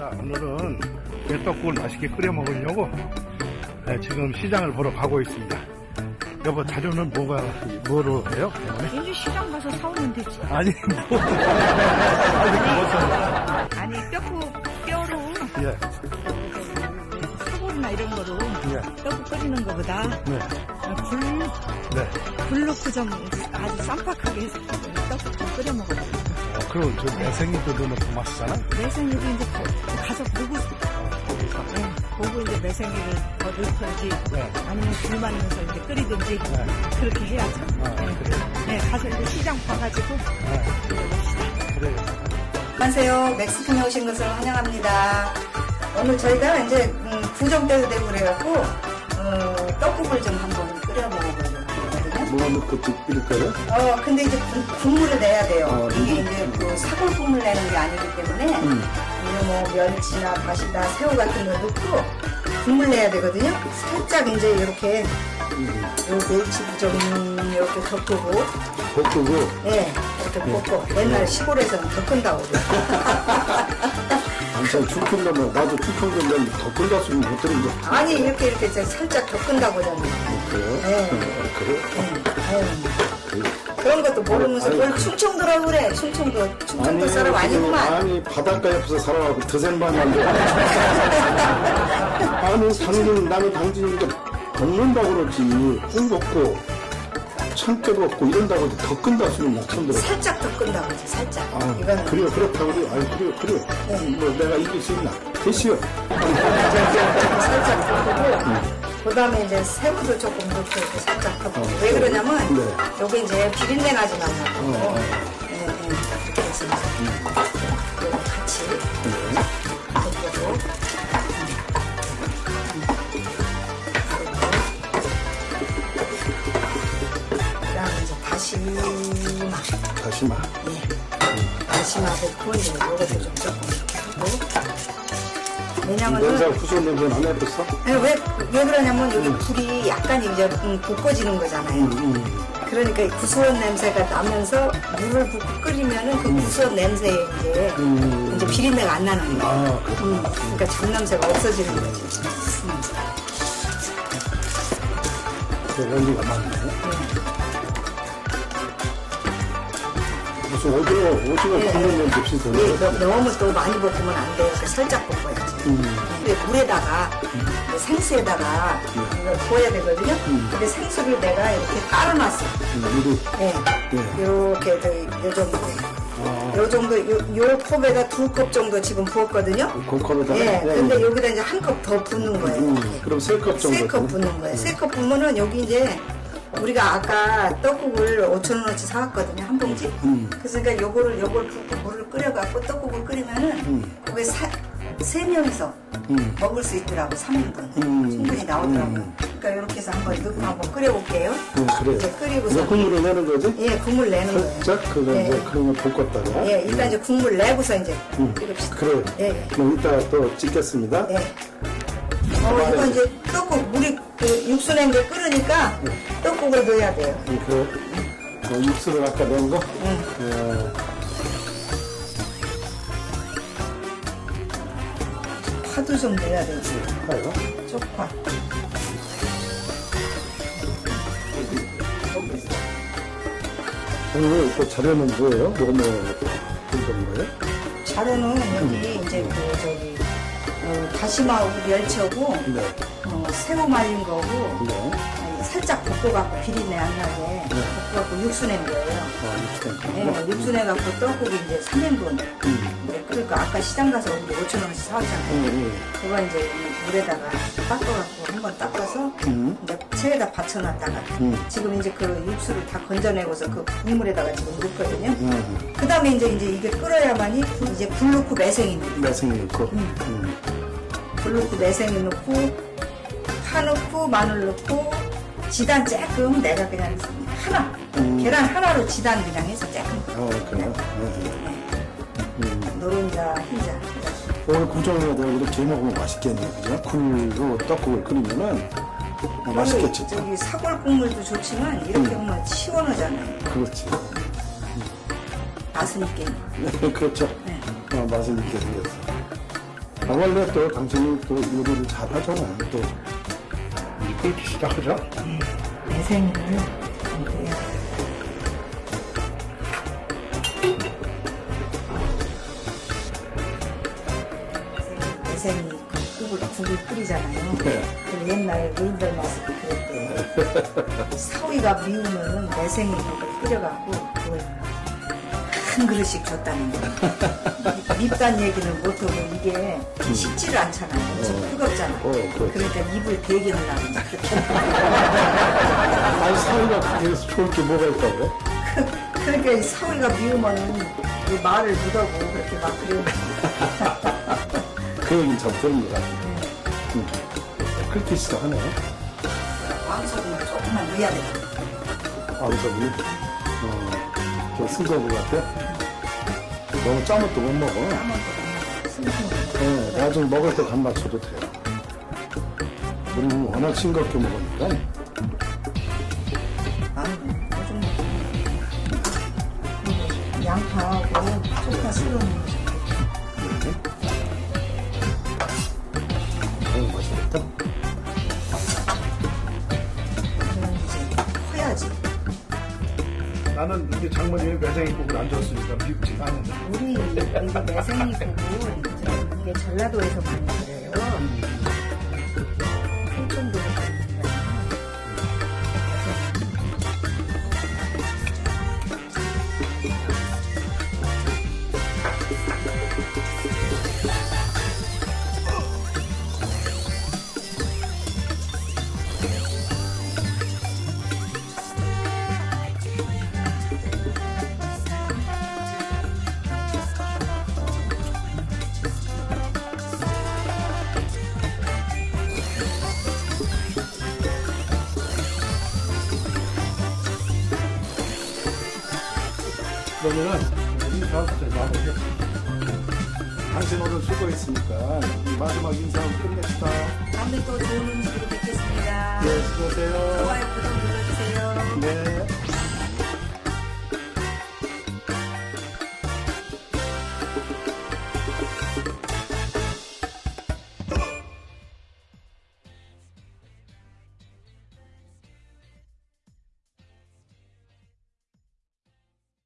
자, 오늘은 개떡국을 맛있게 끓여 먹으려고 네, 지금 시장을 보러 가고 있습니다. 여보, 자료는 뭐가, 뭐로 해요? 이제 시장 가서 사오면 되지. 아니, 뭐. 아직 못 아니 뼈국 뼈로 예, 사골이나 이런 거로 예, 떡국 끓이는 거보다 네, 불, 네. 불 넣고 좀 아주 쌈박하게 해서 떡국 좀 끓여 먹어요. 어, 그럼 저 매생이도 더 맛있잖아? 매생이도 이제 가- 가서 보고 네, 보고 이제 매생이를 더 넣든지 네. 아니면 불만 넣어서 이제 끓이든지 네. 그렇게 해야죠. 아, 네. 그래요? 네, 가서 이제 시장 봐가지고 네. 그래요. 안녕하세요. 멕시코에 오신 것을 환영합니다. 오늘 저희가 이제 음, 구정 때도 되고 그래갖고 어, 떡국을 좀 한번 끓여 먹어보려고 하거든요. 뭐 넣고 끓일까요? 어 근데 이제 국- 국물을 내야 돼요. 어, 이게 이제 그 사골 국물 내는 게 아니기 때문에 음. 뭐 멸치나 다시다 새우 같은 거 넣고 국물 내야 되거든요. 살짝 이제 이렇게 음. 요 멸치도 좀 이렇게 덮고 볶고 예 이렇게 볶고 옛날 시골에서는 덮은다고 그래요. 축풍 가면 나도 가면 더 끓였으면 못 들은 거 아니 이렇게 이렇게 살짝 덮은다고 하잖아요. 그래요? 네. 아, 그래? 응. 아유, 그런 것도 모르면서 아니, 뭘 충청도라고 그래. 충청도 충청도 사람 아니구만. 아니 바닷가 옆에서 살아가고 드센만 한데 아니 당진 남의 당진인데 볶는다고 그러지 꿀 볶고 참깨 볶고 이런다고 하지 더 끈다 쓰면 나 처음 들어 살짝 덮은다고 하지. 살짝. 아 이거는 그래요 그렇다고 그래요 아니 그래요 그래요 뭐 내가 이길 수 있나 됐어요 살짝 덮고. 그 다음에 이제 새우도 조금 넣고 이렇게 살짝 덮고. 왜 그러냐면 네. 여기 이제 비린내 나지 말라고. 어, 어. 네, 네. 이렇게 해서 이제 이거 같이 덮고. 그 다음에 이제 다시마. 다시마 예. 다시마 넣고 이제 요것도 좀 조금 이렇게 하고. 왜냐면은 구수한 냄새는 안 해봤어? 네, 왜, 왜 그러냐면 여기 불이 약간 이제 음, 볶아지는 거잖아요. 음. 그러니까 이 구수한 냄새가 나면서 물을 붓고 끓이면은 그 구수한 냄새에 이제, 음. 이제 비린내가 안 나는 거예요. 아 음, 그러니까 잡냄새가 없어지는 거지. 음. 그 연기가 많네. 무슨 오징어, 오징어 예. 굽는 비슷해. 예, 너- 너무 또 많이 볶으면 안 돼요. 그러니까 살짝 볶아야지. 음. 근데 물에다가 그 생수에다가 이걸 부어야 되거든요. 근데 생수를 내가 이렇게 깔아놨어. 미리. 예. 예. 이렇게 저, 요 정도. 아, 요 정도, 요, 요 컵에다 두 컵 정도 지금 부었거든요. 골컵에다가. 예. 근데 여기다 이제 한 컵 더 붓는 거예요. 음, 그럼 세 컵 정도. 세 컵 붓는 거예요. 세 컵 붓으면은 여기 이제 우리가 아까 떡국을 5천원어치 사왔거든요. 한 봉지. 음. 그래서 그러니까 요거를, 요걸 붓고 물을 끓여갖고 떡국을 끓이면은 거기에 사, 세 명이서 음. 먹을 수 있더라고. 3인분. 음. 충분히 나오더라고요. 음. 그러니까 이렇게 해서 한번 넣고 한번 끓여볼게요. 음, 그래. 이제 끓이고서. 국물을 내는 거지? 예, 국물 내는 거예요. 살짝 그거 예. 이제 거 볶았다가. 예, 일단 이제 국물 내고서 이제 음. 끓입시다. 그래. 예, 예. 그럼 이따 또 찍겠습니다. 예. 어, 이거 이제 떡국, 물이 그 육수 낸 게 끓으니까 떡국을 넣어야 돼요. 음, 그래. 어, 육수를 아까 낸 거? 예. 파도 좀 넣어야 되지. 하요. 쪽파. 오늘 또 자료는 뭐예요? 뭐, 뭐, 본 거예요? 자료는 여기 이제 그 저기 어, 다시마하고 멸치하고 네. 어, 새우 말린 거고 네. 살짝 볶아갖고 비린내 안 나게 볶아갖고 육수 낸 거예요. 아, 거. 육수 내갖고 떡국이 이제 3인분. 음. 네, 그러니까 아까 시장 가서 우리 5천 원씩 사왔잖아요. 음, 음. 그거 이제 이 물에다가 닦아갖고 한 번 닦아서 음. 이제 체에다 받쳐놨다가 음. 지금 이제 그 육수를 다 건져내고서 그 국물에다가 지금 넣거든요. 음. 그 다음에 이제 이제 이게 끓어야만이 이제 불 넣고 매생이 넣고 매생이 넣고. 음. 불 넣고 매생이 넣고 파 넣고 마늘 넣고 지단 조금 내가 그냥 하나 음. 계란 하나로 지단 그냥 해서 조금 어, 그래요? 네. 음. 노른자 흰자 오늘 구정에다 이렇게 먹으면 맛있겠네, 그죠? 굴로 떡국을 끓이면은 어, 맛있겠지. 저기 사골 국물도 좋지만 이렇게 하면 시원하잖아요 그렇지. 맛은 있게 그렇죠. 네. 어, 맛은 있게 생겼어. 아, 원래 또 당신이 또 요리를 잘 하잖아. 또. 끓기 시작하죠? 매생이를 이렇게 매생이 그 국을, 국을 끓이잖아요. 네. 그 옛날 노인들 맛을 그랬대. 사위가 미우면 매생이 국을 끓여갖고 그걸 한 그릇씩 줬다는 거예요. 밉단 얘기는 못하고 이게 쉽지를 않잖아요. 엄청 뜨겁잖아. 어, 그렇지. 그러니까 입을 대기는 나는 아니, 사위가 그게 좋을 게 뭐가 있다고? 그러니까 이 사위가 미우면 이 말을 못하고 그렇게 막 그래요. 그 얘기는 참 들은 것 같아. 응. 그렇게 시작하네. 왕소금을 조금만 넣어야 돼. 어, 저 쓴거것 같아. 너무 짜면 또 못 먹어. 네, 나중에 먹을 때 간 맞춰도 돼요. 우리는 워낙 싱겁게 먹으니까. 그리고 양파하고 쪽파 썰어 놓는 나는 우리 장모님이 매생이 국을 안 줬으니까 밉지가 않은데. 우리 이거 매생이 국은 이게 전라도에서 많이 그래요. 그러면은 인사부터 마무리. 당신 오늘 수고했으니까 이 마지막 인사하고 끝냅시다. 다음에 또 좋은 음식으로 뵙겠습니다. 네, 수고하세요. 좋아요, 구독 눌러주세요. 네.